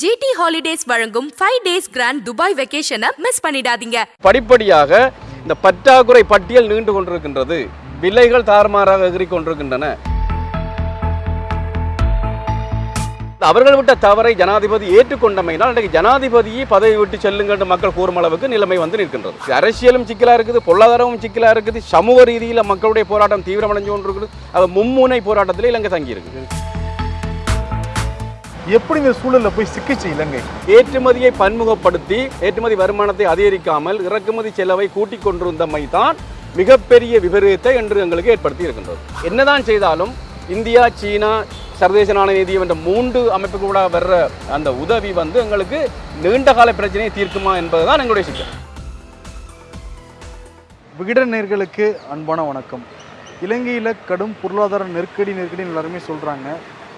GT holidays வழங்கும் five days grand Dubai வெக்கேஷனை miss பண்ணிடாதீங்க. படிப்படியாக இந்த பற்றாக்குறை பட்டியல் நீண்டு கொண்டிருக்கின்றது. விலைகள் தாறுமாறாக எகிரி கொண்டிருக்கின்றன. அவர்கள் விட்ட தவறை ஜனாதிபதி ஏற்றுக்கொண்டமையினால் இன்றைக்கு ஜனாதிபதியை பதவி விட்டு செல்லுங்கள் என்று மக்கள் கூறும் அளவுக்கு நிலைமை வந்து நிற்கின்றது. அரசியலும் சிக்கலா இருக்குது பொருளாதாரமும் சிக்கலா இருக்குது சமூக ரீதியில் மக்களுடைய போராட்டம் தீவிரமடைஞ்சு கொண்டிருக்கிறது அது மும்முனை போராட்டத்தில் இலங்கை தங்கி இருக்குது எப்படி இந்த சூழல்ல போய் சிக்கிச்சு இலங்கை? ஏற்றுமதியை பன்முகப்படுத்தி ஏற்றுமதி வருமானத்தை அதிகரிக்காமல் இறக்குமதி செலவை கூட்டிக் கொண்டிருந்தமை தான் மிகப்பெரிய விபரீதத்தை என்று எங்களுக்கு ஏற்படுத்தி இருக்கின்றது என்னதான் செய்தாலும் இந்தியா சீனா சர்வதேச நாணய நிதியம் என்ற மூன்று அமைப்புக்கு கூட வர்ற அந்த உதவி வந்து எங்களுக்கு நீண்ட கால பிரச்சனையை தீர்க்குமா என்பதுதான் எங்களுடைய சிக்கல். விகடன் நேர்களுக்கு அன்பான வணக்கம். இலங்கையில் கடும் பொருளாதார நெருக்கடி நெருக்கடின்னு எல்லாருமே சொல்கிறாங்க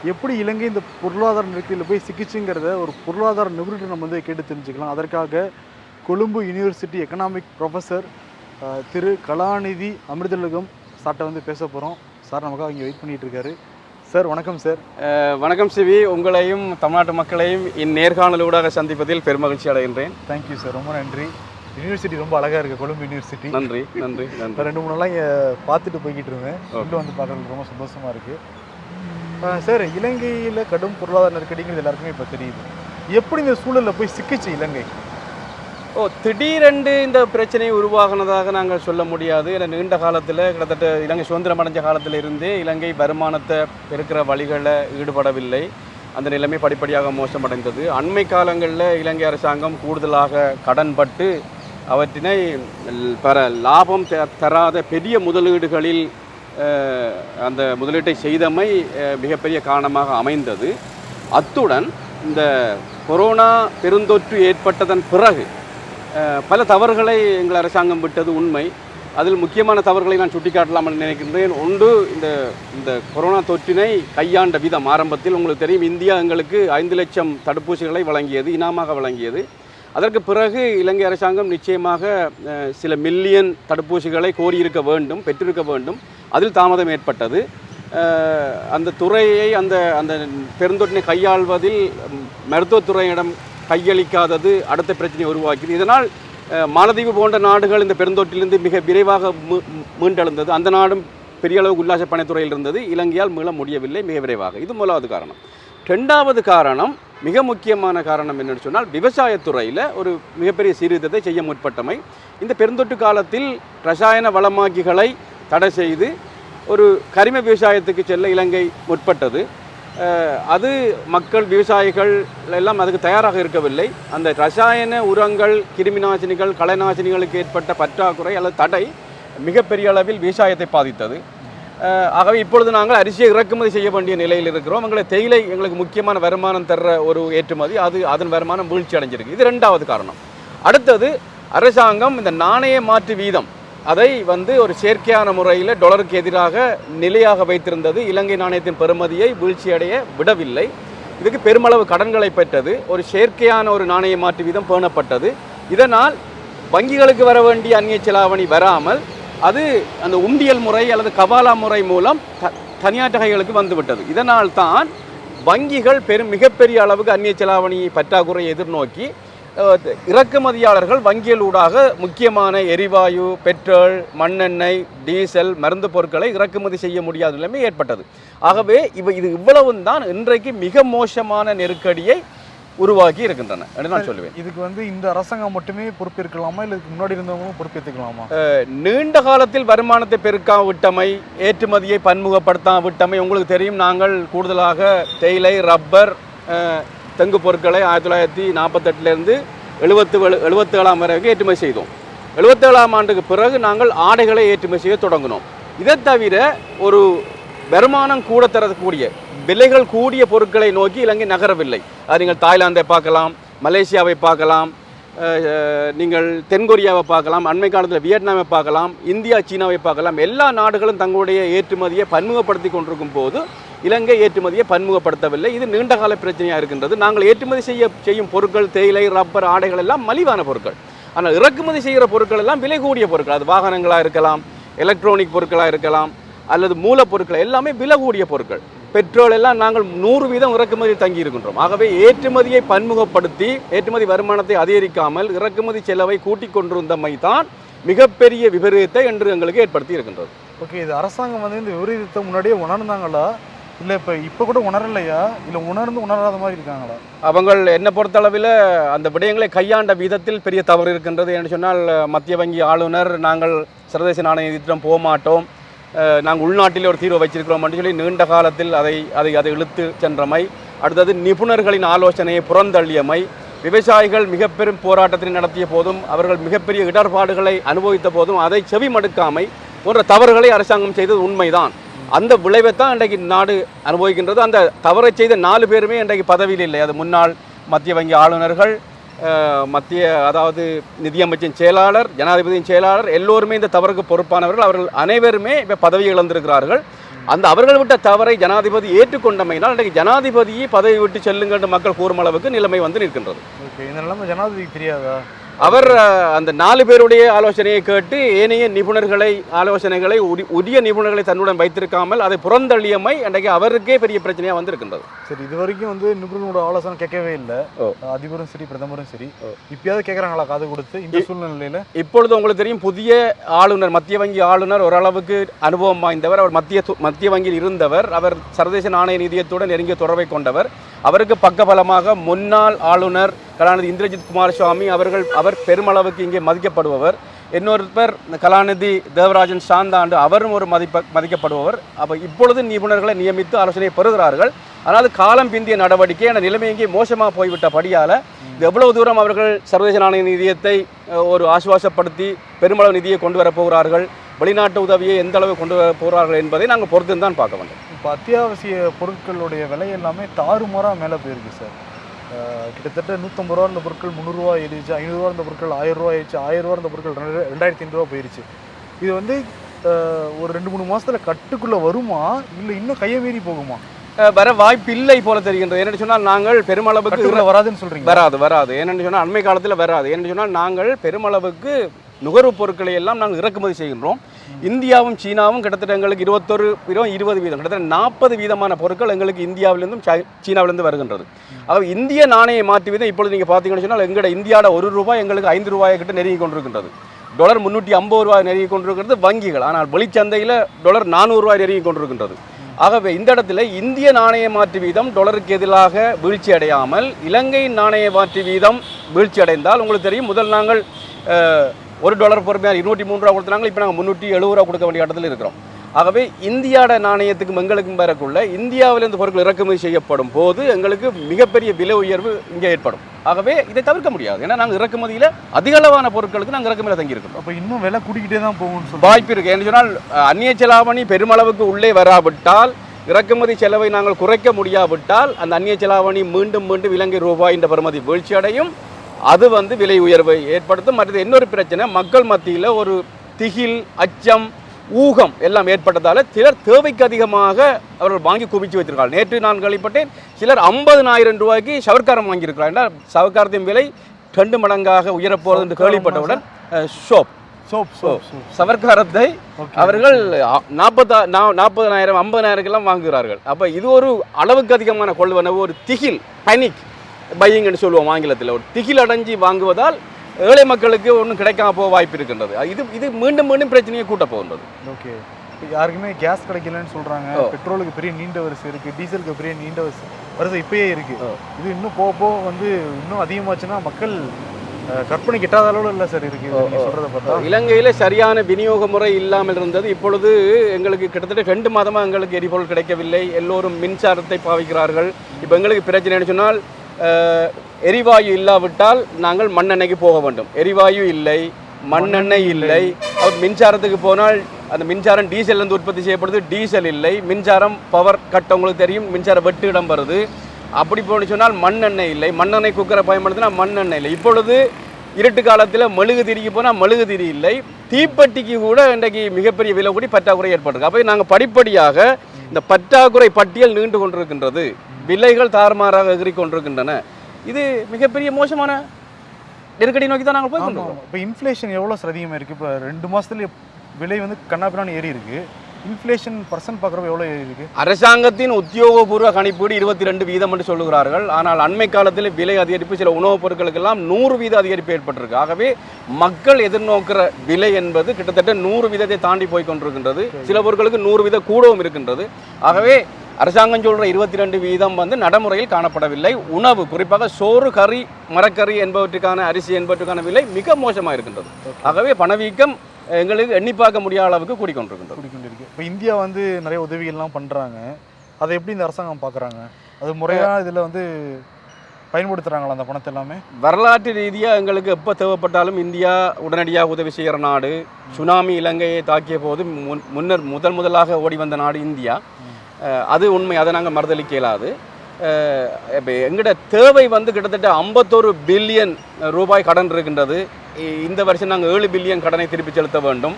எப்படி இலங்கை இந்த பொருளாதார நெருக்கடியில் போய் சிக்கிச்சுங்கிறத ஒரு பொருளாதார நிபுணர் நம்ம வந்து கேட்டு தெரிஞ்சுக்கலாம். அதற்காக கொழும்பு யூனிவர்சிட்டி எக்கனாமிக் ப்ரொஃபஸர் திரு கலாநிதி அமிர்தலுகம் சார்ட்ட வந்து பேச போகிறோம் சார் நமக்காக இங்கே வெயிட் பண்ணிட்டு இருக்காரு. சார் வணக்கம் சார். வணக்கம் சிவி. உங்களையும் தமிழ்நாட்டு மக்களையும் இந்நேர்காணலூடாக சந்திப்பதில் பெருமகிழ்ச்சி அடைகின்றேன். தேங்க்யூ சார் ரொம்ப நன்றி. யூனிவர்சிட்டி ரொம்ப அழகாக இருக்குது கொழும்பு யூனிவர்சிட்டி நன்றி நன்றி நன்றி. ரெண்டு மூணு நாளாக பார்த்துட்டு போய்கிட்டு இருந்தேன். வந்து பார்க்கறதுக்கு ரொம்ப சந்தோஷமாக இருக்குது சார் இலங்கையில் கடும் பொருளாதார நெருக்கடிங்கிறது எல்லாருக்குமே இப்போ தெரியுது. எப்படி இந்த சூழலில் போய் சிக்கிச்சு இலங்கை? ஓ திடீரென்று இந்த பிரச்சனை உருவாகினதாக நாங்கள் சொல்ல முடியாது. ஏன்னா நீண்ட காலத்தில் கிட்டத்தட்ட இலங்கை சுதந்திரம் அடைஞ்ச காலத்தில் இருந்தே இலங்கை வருமானத்தை பெருக்கிற வழிகளில் ஈடுபடவில்லை. அந்த நிலைமை படிப்படியாக மோசமடைந்தது. அண்மை காலங்களில் இலங்கை அரசாங்கம் கூடுதலாக கடன்பட்டு அவற்றினை பெற லாபம் த- தராத பெரிய முதலீடுகளில் அந்த முதலீட்டை செய்தமை மிகப்பெரிய காரணமாக அமைந்தது. அத்துடன் இந்த கொரோனா பெருந்தொற்று ஏற்பட்டதன் பிறகு பல தவறுகளை எங்கள் அரசாங்கம் விட்டது உண்மை. அதில் முக்கியமான தவறுகளை நான் சுட்டிக்காட்டலாம் நினைக்கின்றேன். ஒன்று இந்த இந்த கொரோனா தொற்றினை கையாண்ட விதம். ஆரம்பத்தில் உங்களுக்கு தெரியும் இந்தியா எங்களுக்கு ஐந்து லட்சம் தடுப்பூசிகளை வழங்கியது இனாமாக வழங்கியது. அதற்கு பிறகு இலங்கை அரசாங்கம் நிச்சயமாக சில மில்லியன் தடுப்பூசிகளை கோரியிருக்க வேண்டும் பெற்றிருக்க வேண்டும். அதில் தாமதம் ஏற்பட்டது. அந்த துறையை அந்த அந்த பெருந்தொற்றினை கையாள்வதில் மருத்துவத்துறையிடம் கையளிக்காதது அடுத்த பிரச்சனையை உருவாக்கியது. இதனால் மாலதீவு மாலத்தீவு போன்ற நாடுகள் இந்த பெருந்தொற்றிலிருந்து மிக விரைவாக மீ- மீண்டெழுந்தது. அந்த நாடும் பெரிய அளவுக்கு உல்லாச பணித்துறையில் இருந்தது. இலங்கையால் மீள முடியவில்லை மிக விரைவாக. இது முதலாவது காரணம். ரெண்டாவது காரணம் மிக முக்கியமான காரணம் என்னென்னு சொன்னால் விவசாயத்துறையில் ஒரு மிகப்பெரிய சீர்திருத்தத்தை செய்ய முற்பட்டமை. இந்த பெருந்தொற்று காலத்தில் ரசாயன வளமாக்கிகளை தடை செய்து ஒரு கரிம விவசாயத்துக்கு செல்ல இலங்கை முற்பட்டது. அது மக்கள் விவசாயிகள் எல்லாம் அதுக்கு தயாராக இருக்கவில்லை. அந்த ரசாயன உரங்கள் கிருமிநாசினிகள் கலைநாசினிகளுக்கு ஏற்பட்ட பற்றாக்குறை அல்லது தடை மிகப்பெரிய அளவில் விவசாயத்தை பாதித்தது. ஆகவே இப்பொழுது நாங்கள் அரிசியை இறக்குமதி செய்ய வேண்டிய நிலையில் இருக்கிறோம். எங்களை தேயிலை எங்களுக்கு முக்கியமான வருமானம் தர்ற ஒரு ஏற்றுமதி. அது அதன் வருமானம் வீழ்ச்சி அடைஞ்சிருக்கு. இது ரெண்டாவது காரணம். அடுத்தது அரசாங்கம் இந்த நாணய மாற்று வீதம் அதை வந்து ஒரு செயற்கையான முறையில் டொலருக்கு எதிராக நிலையாக வைத்திருந்தது. இலங்கை நாணயத்தின் பெறுமதியை வீழ்ச்சியடைய விடவில்லை. இதுக்கு பெருமளவு கடன்களை பெற்றது. ஒரு செயற்கையான ஒரு நாணய மாற்று வீதம் பேணப்பட்டது. இதனால் வங்கிகளுக்கு வர வேண்டிய அந்நிய செலாவணி வராமல் அது அந்த உண்டியல் முறை அல்லது கபாலா முறை மூலம் த தனியார் கைகளுக்கு வந்துவிட்டது. இதனால் தான் வங்கிகள் பெரும் மிகப்பெரிய அளவுக்கு அந்நிய செலாவணி பற்றாக்குறையை எதிர்நோக்கி இறக்குமதியாளர்கள் இறக்குமதியாளர்கள் ஊடாக முக்கியமான எரிவாயு பெட்ரோல் மண்ணெண்ணெய் டீசல் மருந்து பொருட்களை இறக்குமதி செய்ய முடியாத நிலைமை ஏற்பட்டது. ஆகவே இவ இது இவ்வளவும் தான் இன்றைக்கு மிக மோசமான நெருக்கடியை உருவாக்கி இருக்கின்றன என்று நான் சொல்லுவேன். இதுக்கு வந்து இந்த அரசாங்கம் மட்டுமே பொறுப்பேற்கலாமா இல்லை இதுக்கு முன்னாடி இருந்தவங்களும் பொறுப்பேற்றுக்கலாமா? நீண்ட காலத்தில் வருமானத்தை பெருக்கா விட்டமை ஏற்றுமதியை பன்முகப்படுத்தா விட்டமை உங்களுக்கு தெரியும் நாங்கள் கூடுதலாக தேயிலை ரப்பர் தெங்கு பொருட்களை ஆயிரத்தி தொள்ளாயிரத்தி நாற்பத்தெட்டுலேருந்து எழுபத்து எழுபத்தி ஏழாம் வரைக்கும் ஏற்றுமதி செய்தோம். எழுபத்தேழாம் ஆண்டுக்கு பிறகு நாங்கள் ஆடைகளை ஏற்றுமதி செய்ய தொடங்கினோம். இதை தவிர ஒரு வருமானம் கூட தரக்கூடிய விலைகள் கூடிய பொருட்களை நோக்கி இலங்கை நகரவில்லை. அது நீங்கள் தாய்லாந்தை பார்க்கலாம் மலேசியாவை பார்க்கலாம் நீங்கள் தென்கொரியாவை பார்க்கலாம் அண்மை காலத்தில் வியட்நாமை பார்க்கலாம் இந்தியா சீனாவை பார்க்கலாம். எல்லா நாடுகளும் தங்களுடைய ஏற்றுமதியை பன்முகப்படுத்தி கொண்டிருக்கும் போது இலங்கை ஏற்றுமதியை பன்முகப்படுத்தவில்லை. இது நீண்டகால பிரச்சனையாக இருக்கின்றது. நாங்கள் ஏற்றுமதி செய்ய செய்யும் பொருட்கள் தேயிலை ரப்பர் ஆடைகள் எல்லாம் மலிவான பொருட்கள். ஆனால் இறக்குமதி செய்கிற பொருட்கள் எல்லாம் விலை கூடிய பொருட்கள். அது வாகனங்களாக இருக்கலாம் எலக்ட்ரானிக் பொருட்களாக இருக்கலாம் அல்லது மூலப்பொருட்கள் எல்லாமே விலை கூடிய பொருட்கள். பெட்ரோல் எல்லாம் நாங்கள் நூறு வீதம் இறக்குமதி தங்கி இருக்கின்றோம். ஆகவே ஏற்றுமதியை பன்முகப்படுத்தி ஏற்றுமதி வருமானத்தை அதிகரிக்காமல் இறக்குமதி செலவை கூட்டிக் கொண்டிருந்தமை தான் மிகப்பெரிய விபரீதத்தை என்று எங்களுக்கு ஏற்படுத்தி இருக்கின்றது. ஓகே இது அரசாங்கம் வந்து இந்த விபரீதத்தை முன்னாடியே உணர்ந்தாங்களா? இல்லை இப்போ இப்போ கூட உணரலையா? இல்லை உணர்ந்து உணராத மாதிரி இருக்காங்களா? அவங்கள் என்னை பொறுத்தளவில் அந்த விடயங்களை கையாண்ட விதத்தில் பெரிய தவறு இருக்கின்றது. என்று சொன்னால் மத்திய வங்கி ஆளுநர் நாங்கள் சர்வதேச நாணய நிதியம் போக மாட்டோம். நாங்கள் உள்நாட்டில் ஒரு தீர்வு வச்சிருக்கிறோம் என்று சொல்லி நீண்ட காலத்தில் அதை அதை அதை இழுத்து சென்றமை. அடுத்தது நிபுணர்களின் ஆலோசனையை புறந்தள்ளியமை. விவசாயிகள் மிக பெரும் போராட்டத்தை நடத்திய போதும் அவர்கள் மிகப்பெரிய இடர்பாடுகளை அனுபவித்த போதும் அதை செவி மடுக்காமை போன்ற தவறுகளை அரசாங்கம் செய்தது உண்மைதான். அந்த விளைவை தான் இன்றைக்கு நாடு அனுபவிக்கின்றது. அந்த தவறை செய்த நாலு பேருமே இன்றைக்கு பதவியில் இல்லை. அது முன்னாள் மத்திய வங்கி ஆளுநர்கள் மத்திய அதாவது நிதியமைச்சின் செயலாளர் ஜனாதிபதியின் செயலாளர் எல்லோருமே இந்த தவறுக்கு பொறுப்பானவர்கள். அவர்கள் அனைவருமே இப்போ பதவி இழந்திருக்கிறார்கள். அந்த அவர்கள் விட்ட தவறை ஜனாதிபதி ஏற்றுக்கொண்டமையினால் இன்றைக்கு ஜனாதிபதியை பதவி விட்டு செல்லுங்கள் மக்கள் கூறும் அளவுக்கு நிலைமை வந்து நிற்கின்றது. ஓகே இந்த நிலைமை ஜனாதிபதிக்கு தெரியாதா? அவர் அந்த நாலு பேருடைய ஆலோசனையை கேட்டு ஏனைய நிபுணர்களை ஆலோசனைகளை உரி- உரிய நிபுணர்களை தன்னுடன் வைத்திருக்காமல் அதை புறந்தள்ளியமை இன்றைக்கு அவருக்கே பெரிய பிரச்சனையாக வந்திருக்கின்றது. சரி இது வரைக்கும் வந்து நிபுணர்களோட ஆலோசனை கேட்கவே இல்லை. அதிபரும் சரி பிரதமரும் சரி. இப்பயாவது கேட்குறாங்களா காது கொடுத்து இந்த சூழ்நிலையில? இப்பொழுது உங்களுக்கு தெரியும் புதிய ஆளுநர் மத்திய வங்கி ஆளுநர் ஓரளவுக்கு அனுபவம் வாய்ந்தவர். அவர் மத்திய மத்திய வங்கியில் இருந்தவர். அவர் சர்வதேச நாணய நிதியத்துடன் நெருங்கிய தொடர்பை கொண்டவர். அவருக்கு பக்கபலமாக முன்னாள் ஆளுநர் கலாநிதி இந்திரஜித் குமாரசுவாமி அவர்கள் அவர் பெருமளவுக்கு இங்கே மதிக்கப்படுபவர். இன்னொரு பேர் கலாநிதி தேவராஜன் சாந்தாண்டு அவரும் ஒரு மதிப்ப மதிக்கப்படுபவர். அப்போ இப்பொழுது நிபுணர்களை நியமித்து ஆலோசனையை பெறுகிறார்கள். ஆனால் காலம் பிந்திய நடவடிக்கை என நிலைமை இங்கே மோசமாக போய்விட்டபடியால் இது எவ்வளவு தூரம் அவர்கள் சர்வதேச நாணய நிதியத்தை ஒரு ஆசுவாசப்படுத்தி பெருமளவு நிதியை கொண்டு வரப்போகிறார்கள் வெளிநாட்டு உதவியை எந்த அளவு கொண்டு வர போகிறார்கள் என்பதை நாங்கள் பொறுத்து தான் பார்க்க வேண்டும். இப்போ அத்தியாவசிய பொருட்களுடைய விலை எல்லாமே தாறுமாறாக மேலே போயிருக்கு சார். கிட்டத்தட்ட நூற்றம்பது ரூபா இருந்த பொருட்கள் முந்நூறுரூவா ஏறிச்சு ஐநூறுரூவா இருந்த பொருட்கள் ஆயிரம் ரூபா ஆயிடுச்சு ஆயிரம் ரூபா இருந்த பொருட்கள் ரெண்டு ரெண்டாயிரத்தி ஐநூறுரூவா போயிருச்சு. இது வந்து ஒரு ரெண்டு மூணு மாசத்துல கட்டுக்குள்ள வருமா? இல்லை இன்னும் கையை மீறி போகுமா? வர வாய்ப்பு இல்லை போல தெரிகின்றது. என்னென்னு சொன்னால் நாங்கள் பெருமளவுக்கு வராதுன்னு சொல்றீங்க வராது வராது. ஏன்னு சொன்னால் அண்மை காலத்தில் வராது. ஏன்னு சொன்னால் நாங்கள் பெருமளவுக்கு நுகர்வுப் பொருட்களை எல்லாம் நாங்கள் இறக்குமதி செய்கின்றோம். இந்தியாவும் சீனாவும் கிட்டத்தட்ட எங்களுக்கு இருபத்தொரு இருபது இருபது வீதம் கிட்டத்தட்ட நாற்பது வீதமான பொருட்கள் எங்களுக்கு இந்தியாவிலிருந்தும் சீனாவிலிருந்து வருகின்றது. அதாவது இந்திய நாணய மாற்று வீதம் இப்பொழுது நீங்கள் பார்த்தீங்கன்னு சொன்னால் எங்களோட இந்தியாவோட ஒரு ரூபாய் எங்களுக்கு ஐந்து ரூபாயை கிட்ட நெருங்கி கொண்டிருக்கின்றது. டாலர் முந்நூற்றி ஐம்பது ரூபாய் நெருங்கி கொண்டிருக்கிறது வங்கிகள். ஆனால் வெளிச்சந்தையில் டாலர் நானூறுரூவாய் நெருங்கி கொண்டிருக்கின்றது. ஆகவே இந்த இடத்துல இந்திய நாணய மாற்று வீதம் டொலருக்கு எதிராக வீழ்ச்சி அடையாமல் இலங்கை நாணய மாற்று வீதம் வீழ்ச்சி அடைந்தால் உங்களுக்கு தெரியும் முதல் நாங்கள் ஒரு டாலர் பொறுமையாக இருநூற்றி மூணு ரூபா கொடுத்தாங்க இப்போ நாங்கள் முந்நூற்றி எழுபது ரூபா கொடுக்க வேண்டிய இடத்துல இருக்கிறோம். ஆகவே இந்தியாவோட நாணயத்துக்கும் எங்களுக்கும் வரக்குள்ள இந்தியாவிலிருந்து பொருட்கள் இறக்குமதி செய்யப்படும் போது எங்களுக்கு மிகப்பெரிய விலை உயர்வு இங்கே ஏற்படும். ஆகவே இதை தவிர்க்க முடியாது. ஏன்னா நாங்கள் இறக்குமதியில் அதிக அளவான பொருட்களுக்கு நாங்கள் இறக்குமதியில் தங்கியிருக்கிறோம் அப்போ இன்னும் விலை கூட்டிக்கிட்டே தான் சொல்றீங்க. வாய்ப்பு இருக்கு. என்று சொன்னால் அந்நிய செலாவணி பெருமளவுக்கு உள்ளே வராவிட்டால் இறக்குமதி செலவை நாங்கள் குறைக்க முடியாவிட்டால் அந்த அந்நிய செலாவணி மீண்டும் மீண்டும் இலங்கை ரூபாய் என்ற பெறுமதி வீழ்ச்சி அடையும் அது வந்து விலை உயர்வை ஏற்படுத்தும். மற்றது இன்னொரு பிரச்சனை மக்கள் மத்தியில் ஒரு திகில் அச்சம் ஊகம் எல்லாம் ஏற்பட்டதால சிலர் தேவைக்கு அதிகமாக அவர்கள் வாங்கி குவிச்சு வைத்திருக்கார்கள் நேற்று நான் கேள்விப்பட்டேன் சிலர் ஐம்பதுனாயிரம் ரூபாய்க்கு சவர்க்காரம் வாங்கியிருக்கிறார் என்றால் சவர்க்காரத்தின் விலை ரெண்டு மடங்காக உயரப்போகிறது என்று கேள்விப்பட்டவுடன் ஷோப் சவர்க்காரத்தை அவர்கள் நாற்பத்தா நாற்பதனாயிரம் ஐம்பதனாயிரக்கெல்லாம் வாங்குகிறார்கள். அப்போ இது ஒரு அளவுக்கு அதிகமான கொள்வனவு ஒரு திகில் பனிக் பையிங்னு சொல்லுவோம் ஆங்கிலத்தில். ஒரு திகில் அடைஞ்சு வாங்குவதால் ஏழை மக்களுக்கு ஒன்றும் கிடைக்காம போக வாய்ப்பு இருக்கின்றது. இது இது மீண்டும் மீண்டும் பிரச்சனையை கூட்ட போகின்றது. ஓகே. யாருக்குமே கேஸ் கிடைக்கலன்னு சொல்றாங்க. ஓ. பெட்ரோலுக்கு பெரிய நீண்ட வரிசை இருக்கு. டீசலுக்கு பெரிய நீண்ட வரிசை. வரிசை இப்பயே இருக்கு. ஓ. இது இன்னும் போக போக வந்து இன்னும் அதிகமாச்சுன்னா மக்கள் கற்பனை கிட்டாத அளவுல இல்லை சார் இருக்கு. ஓ, நீங்க ஓ. சொல்றத பார்த்தா. இலங்கையில் சரியான விநியோக முறை இல்லாமல் இருந்தது. இப்பொழுது எங்களுக்கு கிட்டத்தட்ட ரெண்டு மாதமாக எங்களுக்கு எரிபொருள் கிடைக்கவில்லை. எல்லோரும் மின்சாரத்தை பாவிக்கிறார்கள். இப்போ எங்களுக்கு பிரச்சனைன்னு சொன்னால் எரிவாயு இல்லாவிட்டால் நாங்கள் மண்ணெண்ணெய்க்கு போக வேண்டும். எரிவாயு இல்லை மண்ணெண்ணெய் இல்லை. அவர் மின்சாரத்துக்கு போனால் அந்த மின்சாரம் டீசல்லேருந்து உற்பத்தி செய்யப்படுது. டீசல் இல்லை. மின்சாரம் பவர் கட் உங்களுக்கு தெரியும். மின்சார வெட்டு இடம் வருது. அப்படி போன்னு சொன்னால் மண்ணெண்ணெய் இல்லை. மண்ணெண்ணெய் குக்கரை பயன்படுத்தினா மண்ணெண்ணெய் இல்லை. இப்பொழுது இருட்டு காலத்தில் மெழுகு திரிக்கு போனால் மெழுகு திரி இல்லை. தீப்பெட்டிக்கு கூட இன்றைக்கு மிகப்பெரிய விலை கூடி பற்றாக்குறை ஏற்பட்டிருக்கு. அப்போ நாங்கள் படிப்படியாக இந்த பற்றாக்குறை பட்டியல் நீண்டு கொண்டிருக்கின்றது. விலைகள் தாறுமாறாக எகிரி கொண்டிருக்கின்றன. இது மிகப்பெரிய மோசமான நெருக்கடி நோக்கி தான் நாங்கள் போய் இப்போ இன்ஃப்ளேஷன் எவ்வளோ சார் அதிகமாக இப்போ ரெண்டு மாதத்துல விலை வந்து கண்ணாப்பினான்னு ஏறி இருக்குது இன்ஃப்ளேஷன் பர்சன்ட் பார்க்குறப்ப எவ்வளோ இருக்கு அரசாங்கத்தின் உத்தியோகபூர்வ கணிப்பீடு இருபத்தி ரெண்டு வீதம் என்று சொல்லுகிறார்கள். ஆனால் அண்மை காலத்தில் விலை அதிகரிப்பு சில உணவுப் பொருட்களுக்கெல்லாம் நூறு வீத அதிகரிப்பு ஏற்பட்டிருக்கு. ஆகவே மக்கள் எதிர்நோக்கிற விலை என்பது கிட்டத்தட்ட நூறு வீதத்தை தாண்டி போய் கொண்டிருக்கின்றது. சில பொருட்களுக்கு நூறு வீத கூடவும் இருக்கின்றது. ஆகவே அரசாங்கம் சொல்ற இருபத்தி ரெண்டு வீதம் வந்து நடைமுறையில் காணப்படவில்லை. உணவு குறிப்பாக சோறு கறி மரக்கறி என்பவற்றுக்கான அரிசி என்பவற்றுக்கான விலை மிக மோசமாக இருக்கின்றது ஆகவே பணவீக்கம் எங்களுக்கு எண்ணி பார்க்க முடியாத அளவுக்கு கூடிக்கொண்டிருக்கின்றது. கூடிக்கொண்டிருக்கு. இப்போ இந்தியா வந்து நிறைய உதவிகள்லாம் பண்ணுறாங்க அதை எப்படி இந்த அரசாங்கம் பார்க்குறாங்க அது முறையாக இதில் வந்து பயன்படுத்துகிறாங்களா அந்த பணத்தை எல்லாமே? வரலாற்று ரீதியாக எங்களுக்கு எப்போ தேவைப்பட்டாலும் இந்தியா உடனடியாக உதவி செய்கிற நாடு. சுனாமி இலங்கையை தாக்கிய போது முன் முன்னர் முதல் முதலாக ஓடி வந்த நாடு இந்தியா. அது உண்மை அதை நாங்கள் மறுதளிக்க இயலாது இப்போ எங்களோட தேவை வந்து கிட்டத்தட்ட ஐம்பத்தொரு பில்லியன் ரூபாய் கடன் இருக்கின்றது. இந்த வருஷம் நாங்கள் ஏழு பில்லியன் கடனை திருப்பி செலுத்த வேண்டும்.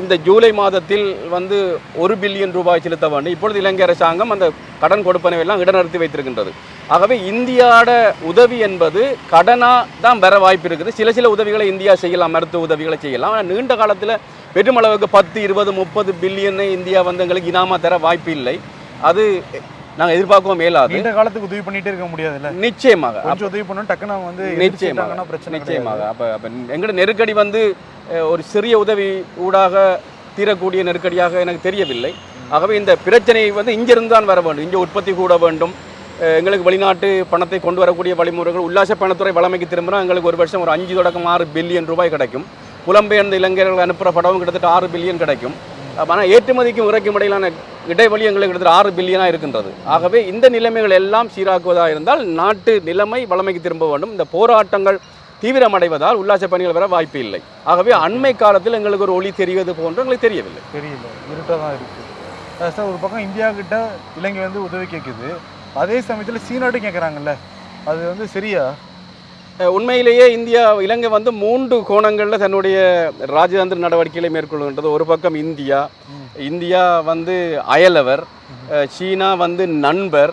இந்த ஜூலை மாதத்தில் வந்து ஒரு பில்லியன் ரூபாய் செலுத்த வேண்டும். இப்பொழுது இலங்கை அரசாங்கம் அந்த கடன் கொடுப்பனவெல்லாம் இடநிறுத்தி வைத்திருக்கின்றது. ஆகவே இந்தியாவோட உதவி என்பது கடனாக தான் வர வாய்ப்பு இருக்குது. சில சில உதவிகளை இந்தியா செய்யலாம் மருத்துவ உதவிகளை செய்யலாம். ஆனால் நீண்ட காலத்தில் பெருமளவுக்கு பத்து இருபது முப்பது பில்லியனை இந்தியா வந்து எங்களுக்கு இனாமா தர வாய்ப்பு இல்லை. அது நாங்கள் எதிர்பார்க்கவும் மேலாது நீண்ட காலத்துக்கு உதவி பண்ணிட்டே இருக்க முடியாதுல்ல? நிச்சயமாக. கொஞ்சம் உதவி பண்ணணும் டக்குன்னு அவங்க வந்து நிச்சயமாக. பிரச்சனை நிச்சயமாக. அப்போ அப்போ எங்களோட நெருக்கடி வந்து ஒரு சிறிய உதவி ஊடாக தீரக்கூடிய நெருக்கடியாக எனக்கு தெரியவில்லை. ஆகவே இந்த பிரச்சனை வந்து இங்கிருந்து தான் வர வேண்டும். இங்கே உற்பத்தி கூட வேண்டும். எங்களுக்கு வெளிநாட்டு பணத்தை கொண்டு வரக்கூடிய வழிமுறைகள் உல்லாச பணத்துறை வளமைக்கு திரும்பினா எங்களுக்கு ஒரு வருஷம் ஒரு அஞ்சு தொடக்கம் ஆறு பில்லியன் ரூபாய் கிடைக்கும். புலம்பெயர்ந்த இளைஞர்கள் அனுப்புகிற படமும் கிட்டத்தட்ட ஆறு பில்லியன் கிடைக்கும். ஆனால் ஏற்றுமதிக்கும் இறக்கும் இடையிலான இடைவெளி எங்களுக்கு கிட்டத்தட்ட ஆறு பில்லியனாக இருக்கின்றது. ஆகவே இந்த நிலைமைகள் எல்லாம் சீராக்குவதாக இருந்தால் நாட்டு நிலைமை வளமைக்கு திரும்ப வேண்டும். இந்த போராட்டங்கள் தீவிரமடைவதால் உல்லாச பணிகள் வர வாய்ப்பு இல்லை. ஆகவே அண்மை காலத்தில் எங்களுக்கு ஒரு ஒளி தெரிவது போன்று எங்களுக்கு தெரியவில்லை. தெரியல. இருட்டாக தான் இருக்குது சார் ஒரு பக்கம் இந்தியா கிட்ட இலங்கை வந்து உதவி கேட்குது அதே சமயத்தில் சீனாட்டும் கேட்குறாங்கல்ல அது வந்து சரியா? உண்மையிலேயே இந்தியா இலங்கை வந்து மூன்று கோணங்களில் தன்னுடைய ராஜதந்திர நடவடிக்கைகளை மேற்கொள்கின்றது. ஒரு பக்கம் இந்தியா இந்தியா வந்து அயலவர் சீனா வந்து நண்பர்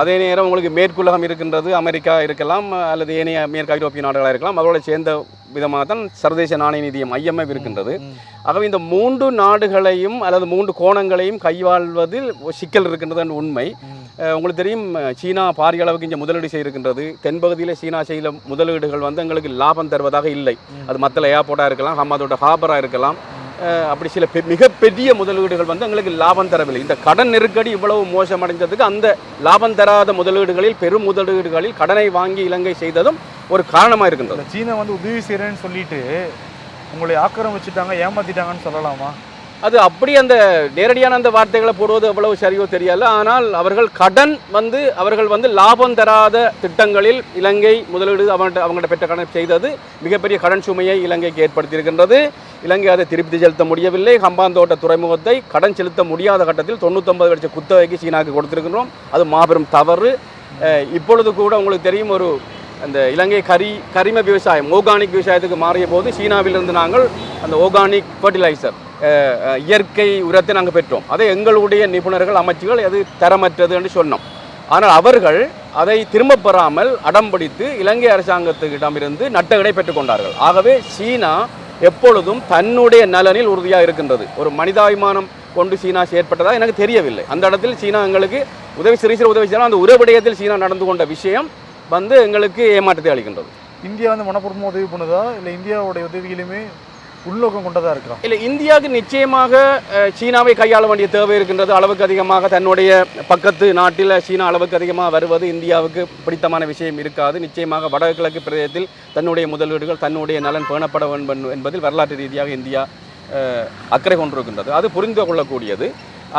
அதே நேரம் உங்களுக்கு மேற்குலகம் இருக்கின்றது அமெரிக்கா இருக்கலாம் அல்லது ஏனைய மேற்கு ஐரோப்பிய நாடுகளாக இருக்கலாம் அவரோட சேர்ந்த விதமாக தான் சர்வதேச நாணய நிதியம் ஐஎம்எஃப் இருக்கின்றது. ஆகவே இந்த மூன்று நாடுகளையும் அல்லது மூன்று கோணங்களையும் கையாள்வதில் சிக்கல் இருக்கின்றது என்ற உண்மை. உங்களுக்கு தெரியும் சீனா பாரிய அளவுக்கு இங்கே முதலீடு செய்திருக்கின்றது. தென்பகுதியில் சீனா செய்த முதலீடுகள் வந்து எங்களுக்கு லாபம் தருவதாக இல்லை. அது மத்தல ஏர்போர்ட்டாக இருக்கலாம் ஹமாதோட ஹாபராக இருக்கலாம். அப்படி சில பெ- மிகப்பெரிய முதலீடுகள் வந்து எங்களுக்கு லாபம் தரவில்லை. இந்த கடன் நெருக்கடி இவ்வளவு மோசமடைந்ததுக்கு அந்த லாபம் தராத முதலீடுகளில் பெரும் முதலீடுகளில் கடனை வாங்கி இலங்கை செய்ததும் ஒரு காரணமாக இருக்கின்றது. சீனா வந்து உதவி செய்கிறேன்னு சொல்லிட்டு உங்களை ஆக்கிரமிச்சிட்டாங்க ஏமாத்திட்டாங்கன்னு சொல்லலாமா? அது அப்படி அந்த நேரடியான அந்த வார்த்தைகளை போடுவது எவ்வளவு சரியோ தெரியல. ஆனால் அவர்கள் கடன் வந்து அவர்கள் வந்து லாபம் தராத திட்டங்களில் இலங்கை முதலீடு அவங்கள்ட்ட அவங்கள்ட்ட பெற்ற கடன் செய்தது மிகப்பெரிய கடன் சுமையை இலங்கைக்கு ஏற்படுத்தியிருக்கின்றது. இலங்கை அதை திருப்தி செலுத்த முடியவில்லை. ஹம்பாந்தோட்ட துறைமுகத்தை கடன் செலுத்த முடியாத கட்டத்தில் தொண்ணூத்தொன்பது லட்சம் குத்தகைக்கு சீனாவுக்கு கொடுத்திருக்கின்றோம். அது மாபெரும் தவறு. இப்பொழுது கூட உங்களுக்கு தெரியும் ஒரு அந்த இலங்கை கரி கரிம விவசாயம் ஓர்கானிக் விவசாயத்துக்கு மாறிய போது சீனாவிலிருந்து நாங்கள் அந்த ஓர்கானிக் ஃபர்டிலைசர் இயற்கை உரத்தை நாங்கள் பெற்றோம். அதை எங்களுடைய நிபுணர்கள் அமைச்சுகள் அது தரமற்றது என்று சொன்னோம். ஆனால் அவர்கள் அதை திரும்பப் பெறாமல் அடம்பிடித்து இலங்கை அரசாங்கத்துக்கிடமிருந்து நட்டகடை பெற்றுக்கொண்டார்கள் ஆகவே சீனா எப்பொழுதும் தன்னுடைய நலனில் உறுதியாக இருக்கின்றது. ஒரு மனிதாபிமானம் கொண்டு சீனா செயற்பட்டதாக எனக்கு தெரியவில்லை. அந்த இடத்தில் சீனா எங்களுக்கு உதவி சிறு சிறு உதவி செய்யலாம் அந்த உறவிடயத்தில் சீனா நடந்து கொண்ட விஷயம் வந்து எங்களுக்கு ஏமாற்றத்தை அளிக்கின்றது. இந்தியா வந்து மனப்பூர்வமாக உதவி பண்ணுதா? இல்லை இந்தியாவுடைய உதவிகளுமே உள்நோக்கம் கொண்டதா இருக்கா? இல்லை இந்தியாவுக்கு நிச்சயமாக சீனாவை கையாள வேண்டிய தேவை இருக்கின்றது. அளவுக்கு அதிகமாக தன்னுடைய பக்கத்து நாட்டில் சீனா அளவுக்கு அதிகமாக வருவது இந்தியாவுக்கு பிடித்தமான விஷயம் இருக்காது. நிச்சயமாக வடகிழக்கு பிரதேசத்தில் தன்னுடைய முதலீடுகள் தன்னுடைய நலன் பேணப்பட வேண்டும் என்பதில் வரலாற்று ரீதியாக இந்தியா அக்கறை கொண்டிருக்கின்றது. அது புரிந்து கொள்ளக்கூடியது.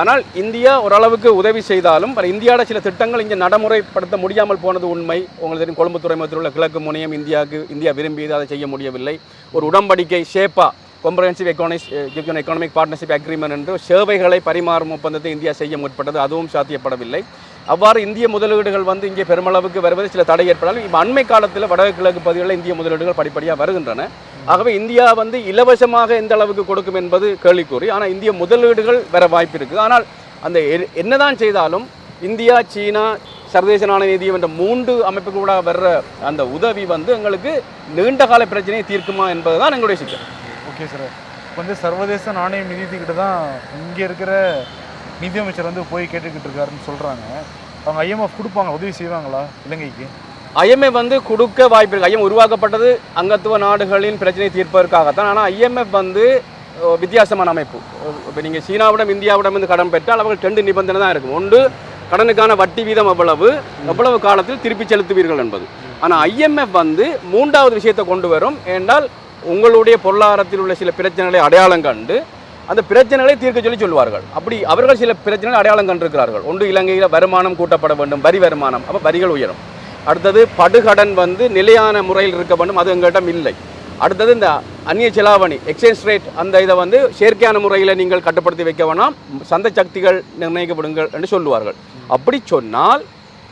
ஆனால் இந்தியா ஓரளவுக்கு உதவி செய்தாலும் பல இந்தியாவோட சில திட்டங்கள் இங்கே நடைமுறைப்படுத்த முடியாமல் போனது உண்மை. உங்களுக்கு தெரியும் கொழும்பு துறைமுகத்தில் உள்ள கிழக்கு முனையம் இந்தியாவுக்கு இந்தியா விரும்பியது அதை செய்ய முடியவில்லை. ஒரு உடன்படிக்கை ஷேப்பா கொம்பரன்சிவ் எக்கானிஸ் எக்கனாமிக் பார்ட்னர்ஷிப் அக்ரிமெண்ட் என்று சேவைகளை பரிமாறும் ஒப்பந்தத்தை இந்தியா செய்ய முற்பட்டது. அதுவும் சாத்தியப்படவில்லை. அவ்வாறு இந்திய முதலீடுகள் வந்து இங்கே பெருமளவுக்கு வருவது சில தடை ஏற்படாலும் இப்போ அண்மை காலத்தில் வடகிழக்கு பகுதிகளில் இந்திய முதலீடுகள் படிப்படியாக வருகின்றன. ஆகவே இந்தியா வந்து இலவசமாக எந்த அளவுக்கு கொடுக்கும் என்பது கேள்விக்குறி. ஆனால் இந்திய முதலீடுகள் வர வாய்ப்பு இருக்குது. ஆனால் அந்த எ- என்னதான் செய்தாலும் இந்தியா சீனா சர்வதேச நாணய நிதியம் என்ற மூன்று அமைப்புகளோட வர்ற அந்த உதவி வந்து எங்களுக்கு நீண்ட கால பிரச்சனையை தீர்க்குமா என்பது தான் எங்களுடைய சிக்கல். Okay sir. வந்து சர்வதேச நாணய நிதியத்துக்கிட்ட தான் இங்கே இருக்கிற நிதியமைச்சர் வந்து போய் கேட்டுக்கிட்டு இருக்காருன்னு சொல்கிறாங்க அவங்க ஐஎம்எஃப் கொடுப்பாங்க உதவி செய்வாங்களா இலங்கைக்கு? ஐஎம்எஃப் வந்து கொடுக்க வாய்ப்பு இருக்கு. ஐஎம் உருவாக்கப்பட்டது அங்கத்துவ நாடுகளின் பிரச்சனையை தீர்ப்பதற்காகத்தான். ஆனால் ஐஎம்எஃப் வந்து வித்தியாசமான அமைப்பு. இப்போ நீங்கள் சீனாவிடம் இந்தியாவிடம் இருந்து கடன் பெற்றால் அவர்கள் ரெண்டு நிபந்தனை தான் இருக்கும். ஒன்று கடனுக்கான வட்டி வீதம் எவ்வளவு எவ்வளவு காலத்தில் திருப்பி செலுத்துவீர்கள் என்பது. ஆனால் ஐஎம்எஃப் வந்து மூன்றாவது விஷயத்தை கொண்டு வரும். என்றால் உங்களுடைய பொருளாதாரத்தில் உள்ள சில பிரச்சனைகளை அடையாளம் கண்டு அந்த பிரச்சனைகளை தீர்க்க சொல்லி சொல்வார்கள் அப்படி அவர்கள் சில பிரச்சனைகள் அடையாளம் கண்டிருக்கிறார்கள். ஒன்று இலங்கையில் வருமானம் கூட்டப்பட வேண்டும் வரி வருமானம். அப்போ வரிகள் உயரும். அடுத்தது படுகடன் வந்து நிலையான முறையில் இருக்க வேண்டும் அது எங்கள்கிட்ட இல்லை. அடுத்தது இந்த அந்நிய செலாவணி எக்ஸ்சேஞ்ச் ரேட் அந்த இதை வந்து செயற்கையான முறையில் நீங்கள் கட்டுப்படுத்தி வைக்க வேணாம் சந்தை சக்திகள் நிர்ணயிக்கப்படுங்கள் என்று சொல்லுவார்கள். அப்படி சொன்னால்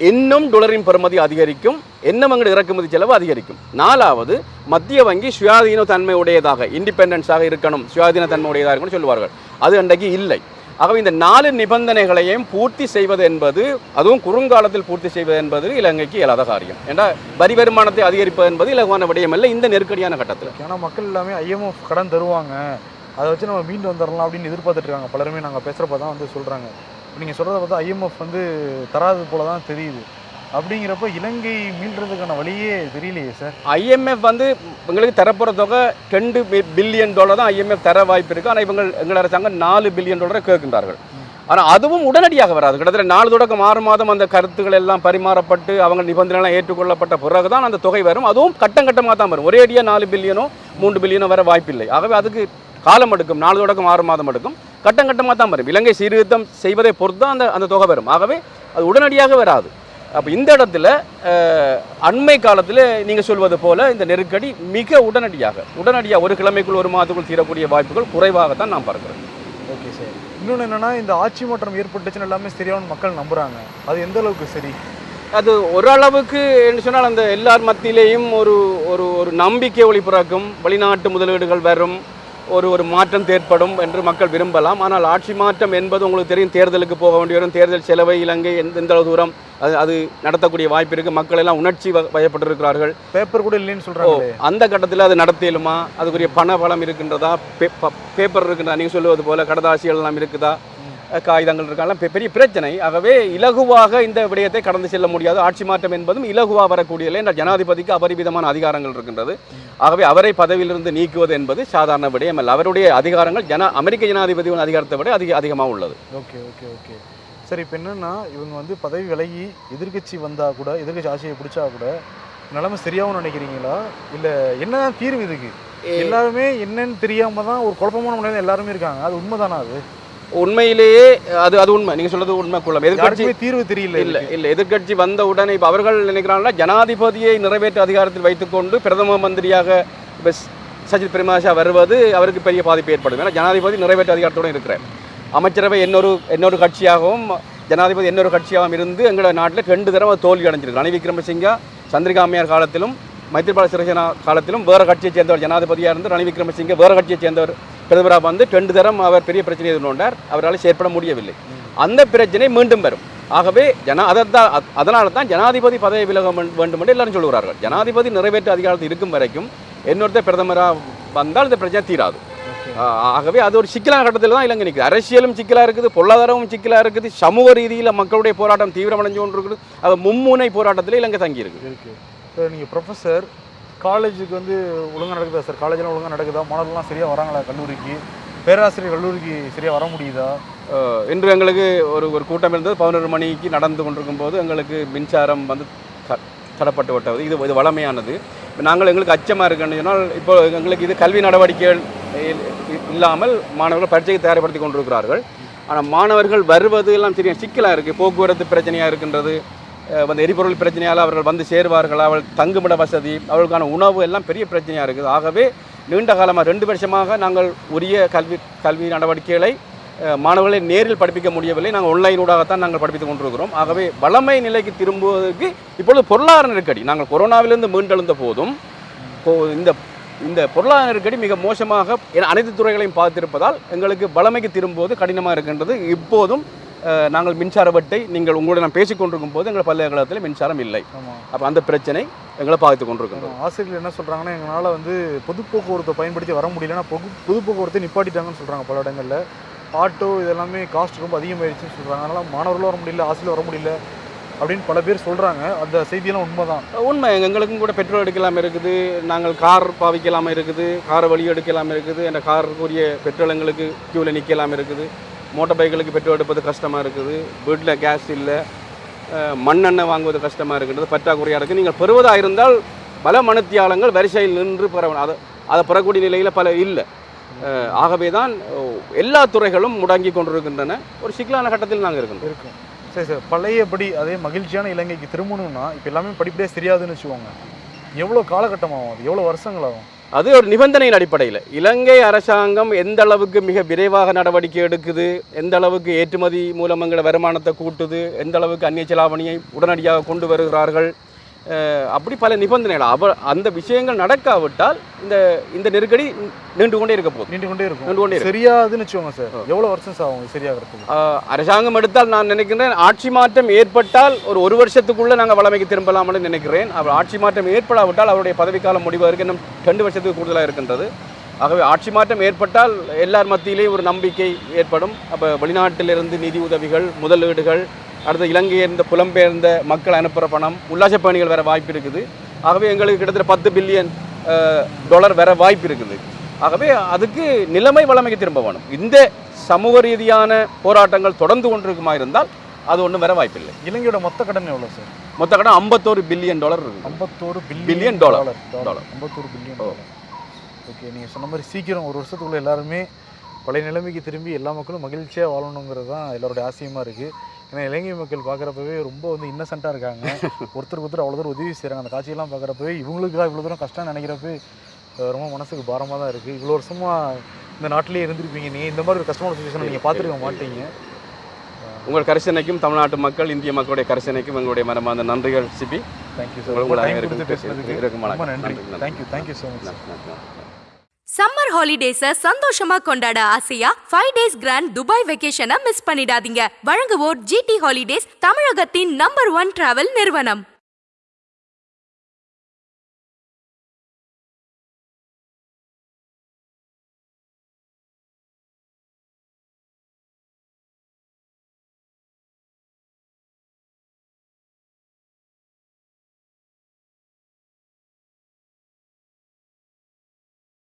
இன்னும் டொலரின் பெறுமதி அதிகரிக்கும் இன்னும் இறக்குமதி செலவு அதிகரிக்கும். நாலாவது மத்திய வங்கி சுயாதீன தன்மை உடையதாக இண்டிபெண்டன்ஸாக இருக்கணும். சுயாதீன தன்மை உடையதாக இருக்கணும்னு சொல்லுவார்கள். அது அன்றைக்கு இல்லை. ஆகவே இந்த நாலு நிபந்தனைகளையும் பூர்த்தி செய்வது என்பது அதுவும் குறுங்காலத்தில் பூர்த்தி செய்வது என்பது இலங்கைக்கு இயலாத காரியம். ஏன்னா வரி வருமானத்தை அதிகரிப்பது என்பது இலகுவான விடயம் இல்லை இந்த நெருக்கடியான கட்டத்தில். ஏன்னா மக்கள் எல்லாமே ஐஎம்எஃப் கடன் தருவாங்க. அதை வச்சு நம்ம மீண்டு வந்துடலாம் அப்படின்னு எதிர்பார்த்துட்டு இருக்காங்க. பலருமே நாங்கள் பேசுகிறப்ப தான் வந்து சொல்கிறாங்க நீங்கள் சொல்கிறத பார்த்தா ஐஎம்எஃப் வந்து தராது போல தான் தெரியுது. அப்படிங்கிறப்ப இலங்கை மீள்றதுக்கான வழியே தெரியலையே சார். ஐஎம்எஃப் வந்து எங்களுக்கு தரப்போகிற தொகை ரெண்டு பில்லியன் டாலர் தான் ஐஎம்எஃப் தர வாய்ப்பு இருக்குது ஆனால் இவங்க எங்கள் அரசாங்கம் நாலு பில்லியன் டாலரை கேட்கின்றார்கள். ஆனால் அதுவும் உடனடியாக வராது. கிட்டத்தட்ட நாலு தொடக்கம் ஆறு மாதம் அந்த கருத்துக்கள் எல்லாம் பரிமாறப்பட்டு அவங்க நிபந்தனைலாம் ஏற்றுக்கொள்ளப்பட்ட பிறகு தான் அந்த தொகை வரும். அதுவும் கட்டம் கட்டமாக தான் வரும். ஒரே அடியாக நாலு பில்லியனோ மூன்று பில்லியனோ வர வாய்ப்பில்லை. ஆகவே அதுக்கு காலம் எடுக்கும். நாலு தொடக்கம் ஆறு மாதம் எடுக்கும். கட்டம் கட்டமாக தான் வரும். இலங்கை சீர்திருத்தம் செய்வதை பொறுத்து தான் அந்த அந்த தொகை வரும். ஆகவே அது உடனடியாக வராது. அப்போ இந்த இடத்துல அண்மை காலத்தில் நீங்கள் சொல்வது போல இந்த நெருக்கடி மிக உடனடியாக உடனடியாக ஒரு கிழமைக்குள் ஒரு மாதத்துக்குள் தீரக்கூடிய வாய்ப்புகள் குறைவாகத்தான் நான் பார்க்கிறேன் ஓகே சார். இன்னொன்று என்னன்னா இந்த ஆட்சி மாற்றம் ஏற்பட்டுச்சுன்னு எல்லாமே சரியானு மக்கள் நம்புறாங்க. அது எந்த அளவுக்கு சரி? அது ஓரளவுக்கு என்று சொன்னால் அந்த எல்லார் மத்தியிலேயும் ஒரு ஒரு ஒரு நம்பிக்கை ஒளி பிறக்கும். வெளிநாட்டு முதலீடுகள் வரும். ஒரு ஒரு மாற்றம் ஏற்படும் என்று மக்கள் விரும்பலாம். ஆனால் ஆட்சி மாற்றம் என்பது உங்களுக்கு தெரியும் தேர்தலுக்கு போக வேண்டி வரும் தேர்தல் செலவை இலங்கை எந்த எந்த அளவு தூரம் அது அது நடத்தக்கூடிய வாய்ப்பு இருக்குது மக்கள் எல்லாம் உணர்ச்சி வயப்பட்டிருக்கிறார்கள். பேப்பர் கூட இல்லைன்னு ஓ சொல்றாங்களே அந்த கட்டத்தில் அது நடத்தியலுமா அதுக்குரிய பண பலம் இருக்கின்றதா? பேப்பர் இருக்கின்றதா? நீங்கள் சொல்லுவது போல கடதாசிகள் எல்லாம் இருக்குதா? காகிதங்கள் இருக்கலாம் பெரிய பிரச்சனை. ஆகவே இலகுவாக இந்த விடயத்தை கடந்து செல்ல முடியாது. ஆட்சி மாற்றம் என்பதும் இலகுவாக வரக்கூடியதில்லை என்ற ஜனாதிபதிக்கு அபரிமிதமான அதிகாரங்கள் இருக்கின்றது. ஆகவே அவரை பதவியிலிருந்து நீக்குவது என்பது சாதாரண விடயம் அல்ல. அவருடைய அதிகாரங்கள் ஜன அமெரிக்க ஜனாதிபதியின் அதிகாரத்தை விட அதிக அதிகமாக உள்ளது. Okay okay okay. சரி இப்போ என்னன்னா இவங்க வந்து பதவி விலகி எதிர்க்கட்சி வந்தா கூட எதிர்க்கட்சி ஆட்சியை பிடிச்சா கூட நிலைமை சரியாகும் நினைக்கிறீங்களா? இல்ல என்னதான் தீர்வு இதுக்கு? எல்லாருமே என்னன்னு தெரியாம தான் ஒரு குழப்பமான முறையில் எல்லாருமே இருக்காங்க. அது உண்மைதானா அது? உண்மையிலேயே அது அது உண்மை. நீங்கள் சொல்றது உண்மை குள்ளம் எதிர்கட்சி தீர்வு தெரியல இல்ல இல்ல. எதிர்க்கட்சி வந்த உடனே இப்போ அவர்கள் நினைக்கிறாங்கன்னா ஜனாதிபதியை நிறைவேற்ற அதிகாரத்தில் வைத்துக்கொண்டு பிரதம மந்திரியாக இப்போ சஜித் பிரேமதாசா வருவது அவருக்கு பெரிய பாதிப்பு ஏற்படும். ஏன்னா ஜனாதிபதி நிறைவேற்ற அதிகாரத்தோடு இருக்கிறார். அமைச்சரவை இன்னொரு இன்னொரு கட்சியாகவும் ஜனாதிபதி இன்னொரு கட்சியாகவும் இருந்து எங்களோட நாட்டில் ரெண்டு தடவை தோல்வி அடைஞ்சிருக்கு ரணில் விக்ரமசிங்கா சந்திரிகா அம்மையார் காலத்திலும் மைத்திரிபால சிறிசேனா காலத்திலும் வேறு கட்சியைச் சேர்ந்தவர் ஜனாதிபதியாக இருந்து ரணில் விக்ரமசிங்கே வேறு கட்சியைச் சேர்ந்தவர் பிரதமராக வந்து ரெண்டு தரம் அவர் பெரிய பிரச்சனையை எதிர்கொண்டார். அவரால் செயற்பட முடியவில்லை. அந்த பிரச்சனை மீண்டும் வரும். ஆகவே ஜனா அதைத்தான் அதனால தான் ஜனாதிபதி பதவி விலக வேண்- வேண்டும் என்று எல்லாரும் சொல்கிறார்கள் ஜனாதிபதி நிறைவேற்ற அதிகாரத்தில் இருக்கும் வரைக்கும் இன்னொருத்தர் பிரதமராக வந்தால் இந்த பிரச்சனை தீராது. ஆகவே அது ஒரு சிக்கலான கட்டத்தில் தான் இலங்கை நிற்குது அரசியலும் சிக்கலாக இருக்குது பொருளாதாரமும் சிக்கலாக இருக்குது சமூக ரீதியில் மக்களுடைய போராட்டம் தீவிரமடைஞ்சு கொண்டு இருக்குது அது மும்முனை போராட்டத்தில் இலங்கை தங்கி இருக்கு. இருக்கு சார் நீங்கள் ப்ரொஃபஸர் காலேஜுக்கு வந்து ஒழுங்காக நடக்குதா சார்? காலேஜெலாம் ஒழுங்கா நடக்குதா? மாணவர்கள்லாம் சரியாக வராங்களா கல்லூரிக்கு? பேராசிரியர் கல்லூரிக்கு சரியாக வர முடியுதா? இன்று எங்களுக்கு ஒரு ஒரு கூட்டம் இருந்தது. பதினொரு மணிக்கு நடந்து கொண்டிருக்கும் போது எங்களுக்கு மின்சாரம் வந்து த- தடப்பட்டு விட்டது. இது இது வளமையானது. நாங்கள் எங்களுக்கு அச்சமாக இருக்குன்னு சொன்னால் இப்போ எங்களுக்கு இது கல்வி நடவடிக்கைகள் இல்லாமல் மாணவர்கள் பரீட்சைக்கு தயார்படுத்தி கொண்டிருக்கிறார்கள். ஆனால் மாணவர்கள் வருவது எல்லாம் தெரியும். சிக்கலாக இருக்குது போக்குவரத்து பிரச்சனையாக இருக்கின்றது. வந்து எரிபொருள் பிரச்சனையால் அவர்கள் வந்து சேருவார்கள் அவள் தங்குமிட வசதி அவர்களுக்கான உணவு எல்லாம் பெரிய பிரச்சனையாக இருக்குது. ஆகவே நீண்ட காலமாக ரெண்டு வருஷமாக நாங்கள் உரிய கல்வி கல்வி நடவடிக்கைகளை மாணவர்களை நேரில் படிப்பிக்க முடியவில்லை. நாங்கள் ஆன்லைனூடாகத்தான் நாங்கள் படிப்பித்துக் கொண்டிருக்கிறோம். ஆகவே வளமை நிலைக்கு திரும்புவதற்கு இப்பொழுது பொருளாதார நெருக்கடி. நாங்கள் கொரோனாவிலிருந்து மீண்டெழுந்த போதும் இந்த இந்த பொருளாதார நெருக்கடி மிக மோசமாக அனைத்து துறைகளையும் பார்த்திருப்பதால் எங்களுக்கு வளமைக்கு திரும்புவது கடினமாக இருக்கின்றது. இப்போதும் நாங்கள் மின்சார வெட்டை நீங்கள் உங்களோட நான் பேசிக் கொண்டிருக்கும் போது எங்கள் பல்கலைக்கழகத்தில் மின்சாரம் இல்லை. அப்போ அந்த பிரச்சனை எங்களை பாதித்து கொண்டிருக்கின்றது ஆசிரியர்கள் என்ன சொல்கிறாங்கன்னா எங்களால் வந்து பொது போக்குவரத்தை பயன்படுத்தி வர முடியலன்னா பொது பொது போக்குவரத்தை நிப்பாட்டிட்டாங்கன்னு சொல்கிறாங்க பல இடங்களில். ஆட்டோ இதெல்லாமே காஸ்ட் ரொம்ப அதிகமாயிருச்சுன்னு சொல்கிறாங்க அதனால் மாணவர்களும் வர முடியல ஆசிரியர் வர முடியல அப்படின்னு பல பேர் சொல்கிறாங்க அந்த செய்தியெல்லாம் உண்மைதான். உண்மை. எங்களுக்கும் கூட பெட்ரோல் எடுக்கலாம் இருக்குது. நாங்கள் கார் பாவிக்கலாம் இருக்குது. காரை வழி எடுக்கலாம் இருக்குது. அந்த காருக்குரிய பெட்ரோல் எங்களுக்கு கியூவில் நிற்கலாம் இருக்குது. மோட்டார் பைக்குகளுக்கு பெட்ரோல் எடுப்பது கஷ்டமாக இருக்குது. வீட்டில் கேஸ் இல்லை. மண்ணெண்ணெய் வாங்குவது கஷ்டமாக இருக்கின்றது பற்றாக்குறையாக இருக்குது நீங்கள் பெறுவதாக இருந்தால் பல மனுத்தியாளங்கள் வரிசையில் நின்று பெற அதை அதை பெறக்கூடிய நிலையில் பல இல்லை. ஆகவே தான் எல்லா துறைகளும் முடங்கி கொண்டிருக்கின்றன. ஒரு சிக்கலான கட்டத்தில் நாங்கள் இருக்கோம். இருக்கும். சரி சார். பழையபடி அதே மகிழ்ச்சியான இலங்கைக்கு திரும்பணும்னா இப்போ எல்லாமே படிப்படியாக தெரியாதுன்னு வச்சுக்கோங்க. எவ்வளோ காலகட்டம் ஆகும் அது? எவ்வளோ வருஷங்கள் ஆகும் அது ஒரு நிபந்தனையின் அடிப்படையில். இலங்கை அரசாங்கம் எந்த அளவுக்கு மிக விரைவாக நடவடிக்கை எடுக்குது எந்த அளவுக்கு ஏற்றுமதி மூலம் வருமானத்தை கூட்டுது எந்த அளவுக்கு அந்நிய செலாவணியை உடனடியாக கொண்டு வருகிறார்கள் அப்படி பல நிபந்தனைகள் அவ அந்த விஷயங்கள் நடக்காவிட்டால் இந்த இந்த நெருக்கடி நீண்டு கொண்டே இருக்க போகுது. நீண்டு கொண்டே இருக்கும். நீண்டு கொண்டே சரியாதுன்னு வச்சுக்கோங்க சார். எவ்வளோ வருஷம் சார் ஆகும் அஹ், அரசாங்கம் எடுத்தால் நான் நினைக்கிறேன் ஆட்சி மாற்றம் ஏற்பட்டால் ஒரு ஒரு வருஷத்துக்குள்ள நாங்கள் வளமைக்கு திரும்பலாம்னு நினைக்கிறேன். அவர் ஆட்சி மாற்றம் ஏற்படாவிட்டால் அவருடைய பதவிக்காலம் முடிவதற்கு இன்னும் ரெண்டு வருஷத்துக்கு கூடுதலாக இருக்கின்றது. ஆகவே ஆட்சி மாற்றம் ஏற்பட்டால் எல்லார் மத்தியிலேயும் ஒரு நம்பிக்கை ஏற்படும். அப்போ வெளிநாட்டிலிருந்து நிதி உதவிகள் முதலீடுகள் அடுத்து இலங்கையிலிருந்து புலம்பெயர்ந்த மக்கள் அனுப்புகிற பணம் உல்லாச பயணிகள் வர வாய்ப்பு இருக்குது. ஆகவே எங்களுக்கு கிட்டத்தட்ட பத்து பில்லியன் டாலர் வர வாய்ப்பு இருக்குது. ஆகவே அதுக்கு நிலைமை வளமைக்கு திரும்ப வேணும். இந்த சமூக ரீதியான போராட்டங்கள் தொடர்ந்து கொண்டிருக்குமா இருந்தால் அது ஒன்றும் வர வாய்ப்பில்லை இலங்கையோட மொத்த கடன் எவ்வளோ சார்? மொத்த கடன் ஐம்பத்தோரு பில்லியன் டாலர் இருக்குது. ஐம்பத்தோரு பில்லியன். Dollar Dollar. ஐம்பத்தோரு பில்லியன். டாலர் ஓகே நீங்கள் சொன்ன மாதிரி சீக்கிரம் ஒரு வருஷத்துக்குள்ள எல்லாருமே பழைய நிலைமைக்கு திரும்பி எல்லா மக்களும் மகிழ்ச்சியாக வாழணுங்கிறது தான் எல்லாருடைய ஆசையமாக இருக்குது ஏன்னா இலங்கை மக்கள் பார்க்குறப்பவே ரொம்ப வந்து இன்னசென்ட்டாக இருக்காங்க. ஒருத்தருக்கு ஒருத்தர் அவ்வளோ தூரம் உதவி செய்கிறாங்க அந்த காட்சியெல்லாம் பார்க்குறப்பவே இவங்களுக்காக இவ்வளோ தூரம் கஷ்டம் நினைக்கிறப்ப ரொம்ப மனசுக்கு பாரமாக தான் இருக்குது இவ்வளோ வருஷமாக இந்த நாட்டிலே இருந்திருப்பீங்க. நீங்கள் இந்த மாதிரி ஒரு கஷ்டமான சுச்சுவேஷன் நீங்கள் பார்த்துருக்க மாட்டீங்க. உங்கள் கரிசனைக்கும் தமிழ்நாட்டு மக்கள் இந்திய மக்களுடைய கரிசனைக்கும் எங்களுடைய மனமார்ந்த நன்றிகள் சிபி. தேங்க்யூ சார் பேசுனதுக்கு இருக்கும். நன்றி. Thank you thank you so much. Summer holidays சந்தோஷமா கொண்டாட ஆசையா? ஃபைவ் டேஸ் கிராண்ட் துபாய் வெக்கேஷனை மிஸ் பண்ணிடாதீங்க. வழங்குவோர் ஜிடி ஹாலிடேஸ் தமிழகத்தின் நம்பர் ஒன் டிராவல் நிறுவனம்.